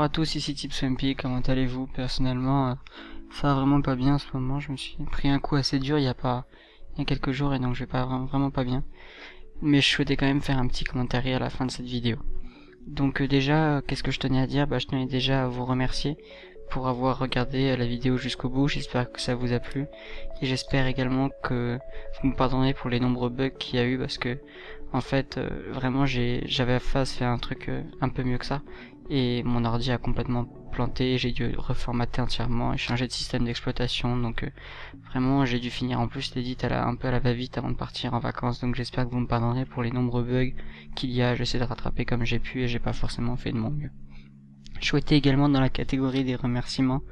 à tous, ici Tipswampy, comment allez-vous Personnellement, euh, ça va vraiment pas bien en ce moment, je me suis pris un coup assez dur il y a pas il y a quelques jours et donc je vais pas vraiment pas bien. Mais je souhaitais quand même faire un petit commentaire à la fin de cette vidéo. Donc euh, déjà, qu'est-ce que je tenais à dire? Bah je tenais déjà à vous remercier pour avoir regardé euh, la vidéo jusqu'au bout, j'espère que ça vous a plu. Et j'espère également que vous me pardonnez pour les nombreux bugs qu'il y a eu parce que en fait vraiment j'ai j'avais à faire un truc un peu mieux que ça. Et mon ordi a complètement planté, j'ai dû reformater entièrement et changer de système d'exploitation. Donc euh, vraiment j'ai dû finir en plus l'édit un peu à la va-vite avant de partir en vacances. Donc j'espère que vous me pardonnerez pour les nombreux bugs qu'il y a, j'essaie de rattraper comme j'ai pu et j'ai pas forcément fait de mon mieux. Je souhaitais également dans la catégorie des remerciements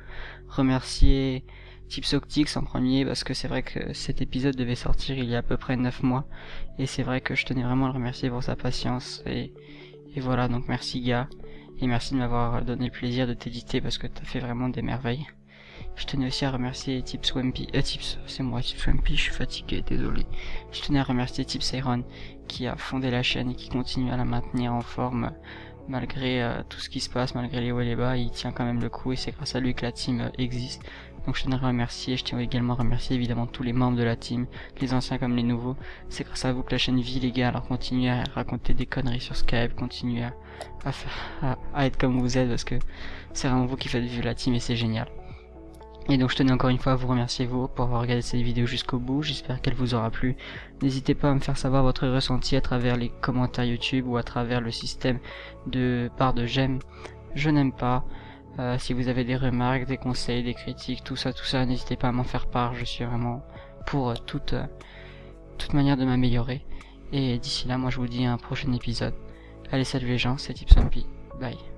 remercier Tipsoctix en premier parce que c'est vrai que cet épisode devait sortir il y a à peu près 9 mois et c'est vrai que je tenais vraiment à le remercier pour sa patience et, et voilà donc merci gars et merci de m'avoir donné le plaisir de t'éditer parce que t'as fait vraiment des merveilles. Je tenais aussi à remercier Tips Wampy, euh, Tips, c'est moi Tips Wampy, je suis fatigué, désolé. Je tenais à remercier Tips Iron qui a fondé la chaîne et qui continue à la maintenir en forme malgré euh, tout ce qui se passe, malgré les hauts et les bas, il tient quand même le coup et c'est grâce à lui que la team euh, existe. Donc je tenais à remercier, je tiens également à remercier évidemment tous les membres de la team, les anciens comme les nouveaux. C'est grâce à vous que la chaîne vit les gars, alors continuez à raconter des conneries sur Skype, continuez à, à, à être comme vous êtes parce que c'est vraiment vous qui faites vivre la team et c'est génial. Et donc je tenais encore une fois à vous remercier vous pour avoir regardé cette vidéo jusqu'au bout, j'espère qu'elle vous aura plu. N'hésitez pas à me faire savoir votre ressenti à travers les commentaires YouTube ou à travers le système de barre de j'aime, je n'aime pas. Euh, si vous avez des remarques, des conseils, des critiques, tout ça, tout ça, n'hésitez pas à m'en faire part, je suis vraiment pour toute, toute manière de m'améliorer. Et d'ici là, moi je vous dis à un prochain épisode. Allez salut les gens, c'est Tipsompy, bye.